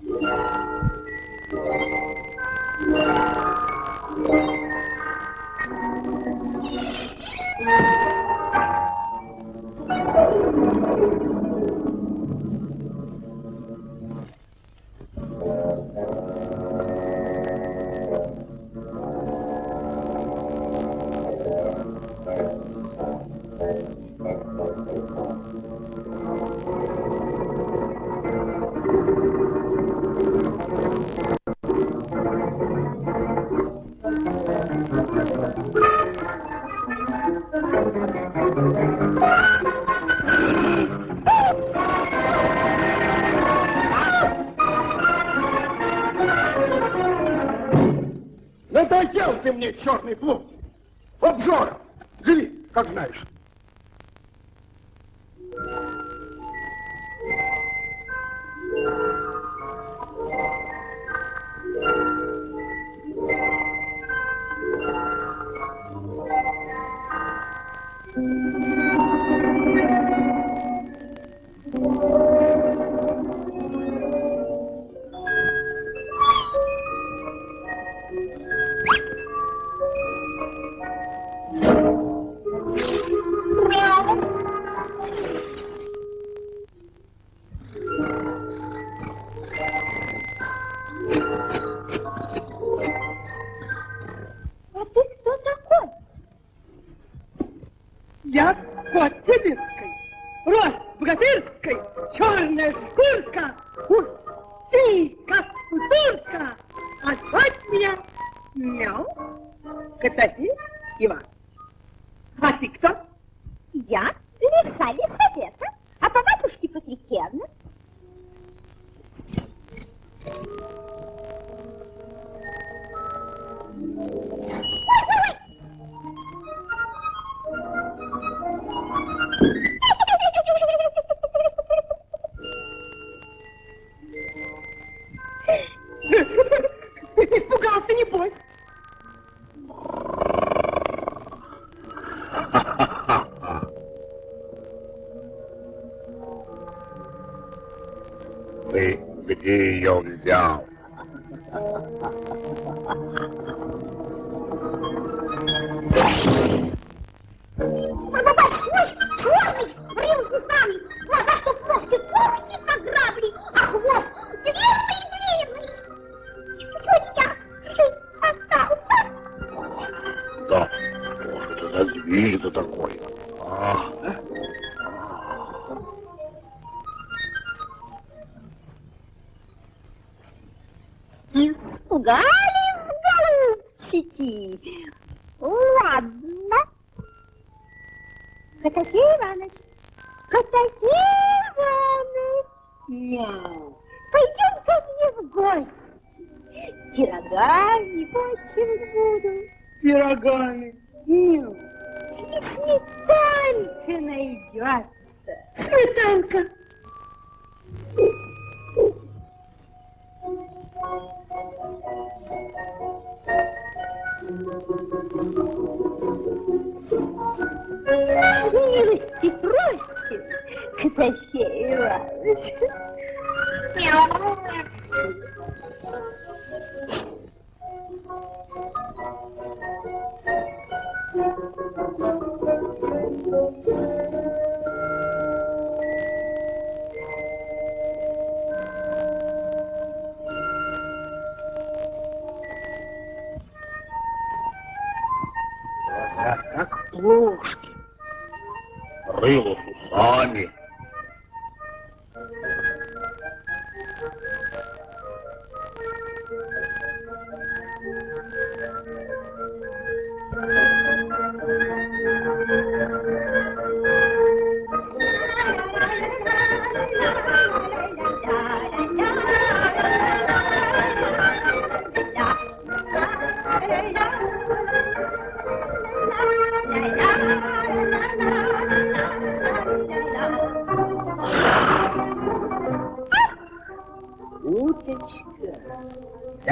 Thank you. Надоел ты мне, черный плут! Обжора! Живи, как знаешь. Я кот сибирской, рост богатырской, черная шкурка, уж ты, как кутурка, а звать меня Мяу Котофей Иван. А ты кто? Я Испугался, небось. Ты где ее взял? Испугались, голубчики? Ладно. Котофей Иванович, Котофей Иванович, мяу, пойдем ко мне в гости. Пирогами почивать буду. Пирогами. Мяу. И сметанка найдется. Сметанка. Милости просим, Котофей Иванович. Глаза как плошки. Рыло с усами.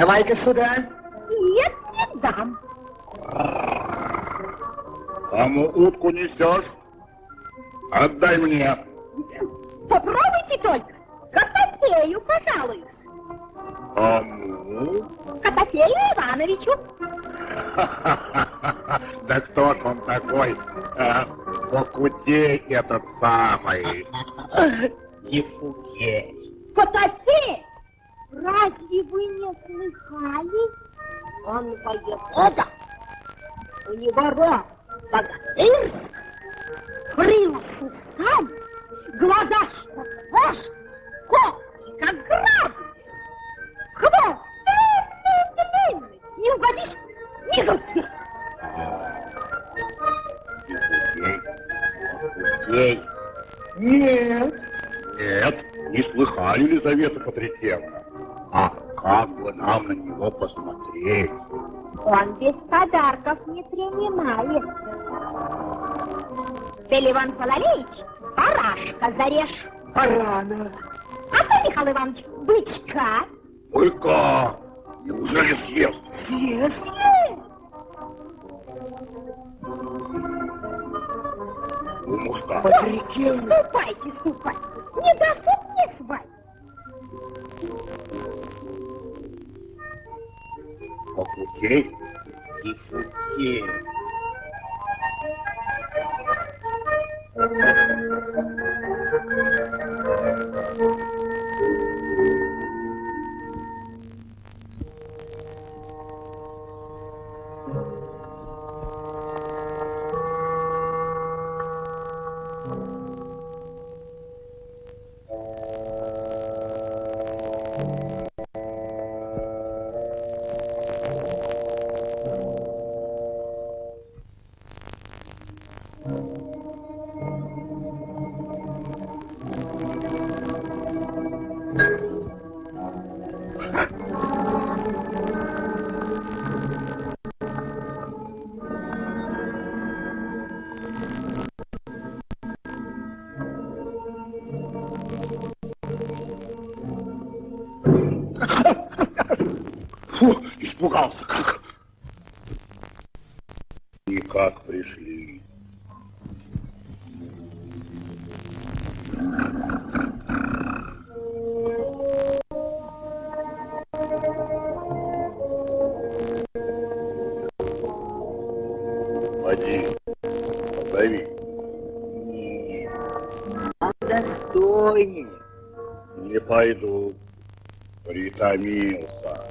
Давай-ка сюда. Нет, не дам. Кому утку несешь? Отдай мне. Попробуйте только. Котофею, пожалуюсь. Кому? Котофею Ивановичу. Да кто ж он такой? А, Покутей этот самый. Ефукей. Котофей! Разве вы не слыхали? Он воевода. У него рот богатырь, крыло усами, глаза что ложь, когти как грабли, хвост длинный-длинный, не угодишь ни. Покутей. Ей. Нет. Нет, не слыхали, Елизавета Патрикевна. Как бы нам на него посмотреть? Он без подарков не принимает. Ты, Ливан Половеич, барашка зарежь. Барана. А ты, Михаил Иванович, бычка. Быка! Неужели съест? Съест. У мужка. Патрикевна. Ступайте, ступайте. Не досуг мне свадьбы. Покутей. Ефукей. Фу, испугался как. Никак пришли. Поди, позови. Нет. Он достойнее. Не пойду. Притомился.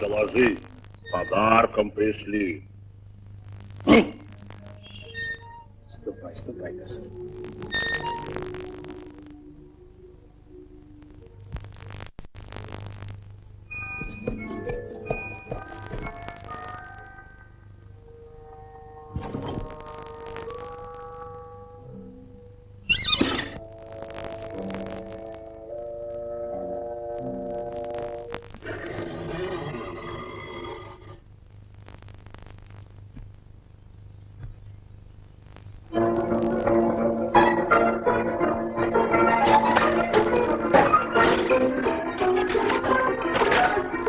Доложи. Подарком пришли. Ступай, ступай, государь. Thank you.